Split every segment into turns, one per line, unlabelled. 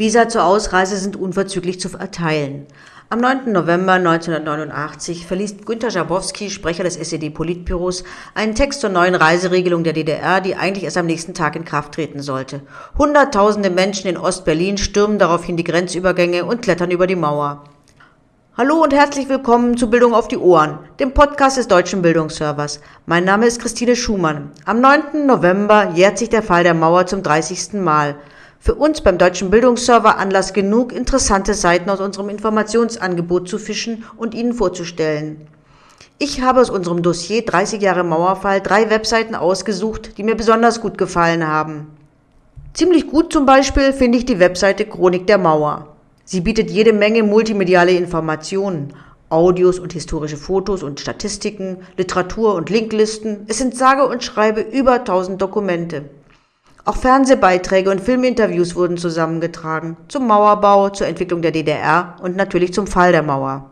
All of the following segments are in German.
Visa zur Ausreise sind unverzüglich zu erteilen. Am 9. November 1989 verließ Günter Schabowski, Sprecher des SED-Politbüros, einen Text zur neuen Reiseregelung der DDR, die eigentlich erst am nächsten Tag in Kraft treten sollte. Hunderttausende Menschen in Ostberlin stürmen daraufhin die Grenzübergänge und klettern über die Mauer. Hallo und herzlich willkommen zu Bildung auf die Ohren, dem Podcast des Deutschen Bildungsservers. Mein Name ist Christine Schumann. Am 9. November jährt sich der Fall der Mauer zum 30. Mal. Für uns beim Deutschen Bildungsserver Anlass genug, interessante Seiten aus unserem Informationsangebot zu fischen und Ihnen vorzustellen. Ich habe aus unserem Dossier 30 Jahre Mauerfall drei Webseiten ausgesucht, die mir besonders gut gefallen haben. Ziemlich gut zum Beispiel finde ich die Webseite Chronik der Mauer. Sie bietet jede Menge multimediale Informationen, Audios und historische Fotos und Statistiken, Literatur und Linklisten. Es sind sage und schreibe über 1000 Dokumente. Auch Fernsehbeiträge und Filminterviews wurden zusammengetragen zum Mauerbau, zur Entwicklung der DDR und natürlich zum Fall der Mauer.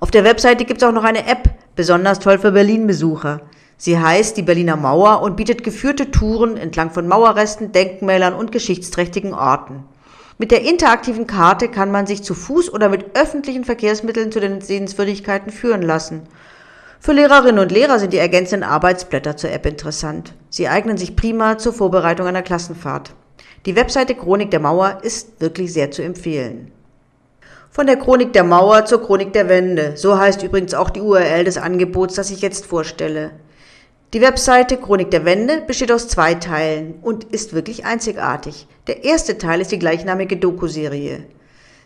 Auf der Webseite gibt es auch noch eine App, besonders toll für Berlin-Besucher. Sie heißt die Berliner Mauer und bietet geführte Touren entlang von Mauerresten, Denkmälern und geschichtsträchtigen Orten. Mit der interaktiven Karte kann man sich zu Fuß oder mit öffentlichen Verkehrsmitteln zu den Sehenswürdigkeiten führen lassen. Für Lehrerinnen und Lehrer sind die ergänzenden Arbeitsblätter zur App interessant. Sie eignen sich prima zur Vorbereitung einer Klassenfahrt. Die Webseite Chronik der Mauer ist wirklich sehr zu empfehlen. Von der Chronik der Mauer zur Chronik der Wende. So heißt übrigens auch die URL des Angebots, das ich jetzt vorstelle. Die Webseite Chronik der Wende besteht aus zwei Teilen und ist wirklich einzigartig. Der erste Teil ist die gleichnamige Doku-Serie.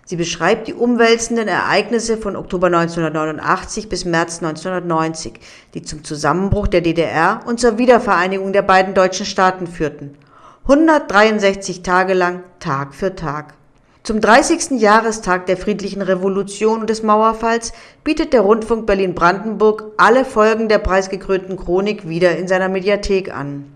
Sie beschreibt die umwälzenden Ereignisse von Oktober 1989 bis März 1990, die zum Zusammenbruch der DDR und zur Wiedervereinigung der beiden deutschen Staaten führten. 163 Tage lang, Tag für Tag. Zum 30. Jahrestag der friedlichen Revolution und des Mauerfalls bietet der Rundfunk Berlin-Brandenburg alle Folgen der preisgekrönten Chronik wieder in seiner Mediathek an.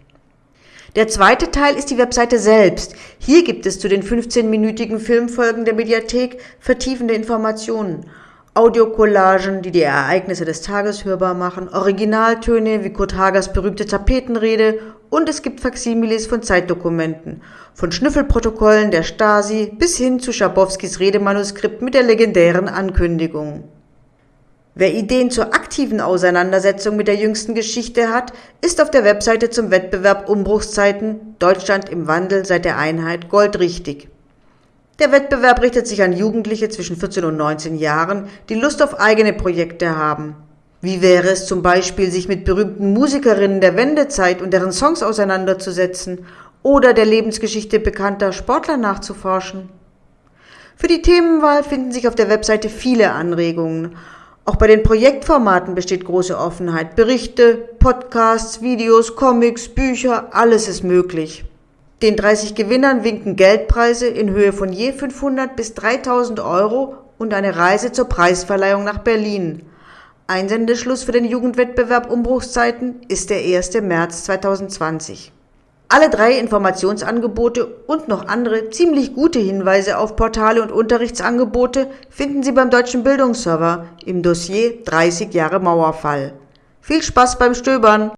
Der zweite Teil ist die Webseite selbst. Hier gibt es zu den 15-minütigen Filmfolgen der Mediathek vertiefende Informationen. Audiocollagen, die die Ereignisse des Tages hörbar machen, Originaltöne wie Kurt Hagers berühmte Tapetenrede und es gibt Faximiles von Zeitdokumenten, von Schnüffelprotokollen der Stasi bis hin zu Schabowskis Redemanuskript mit der legendären Ankündigung. Wer Ideen zur aktiven Auseinandersetzung mit der jüngsten Geschichte hat, ist auf der Webseite zum Wettbewerb Umbruchszeiten Deutschland im Wandel seit der Einheit goldrichtig. Der Wettbewerb richtet sich an Jugendliche zwischen 14 und 19 Jahren, die Lust auf eigene Projekte haben. Wie wäre es zum Beispiel, sich mit berühmten Musikerinnen der Wendezeit und deren Songs auseinanderzusetzen oder der Lebensgeschichte bekannter Sportler nachzuforschen? Für die Themenwahl finden sich auf der Webseite viele Anregungen auch bei den Projektformaten besteht große Offenheit. Berichte, Podcasts, Videos, Comics, Bücher, alles ist möglich. Den 30 Gewinnern winken Geldpreise in Höhe von je 500 bis 3000 Euro und eine Reise zur Preisverleihung nach Berlin. Einsendeschluss für den Jugendwettbewerb Umbruchszeiten ist der 1. März 2020. Alle drei Informationsangebote und noch andere ziemlich gute Hinweise auf Portale und Unterrichtsangebote finden Sie beim Deutschen Bildungsserver im Dossier 30 Jahre Mauerfall. Viel Spaß beim Stöbern!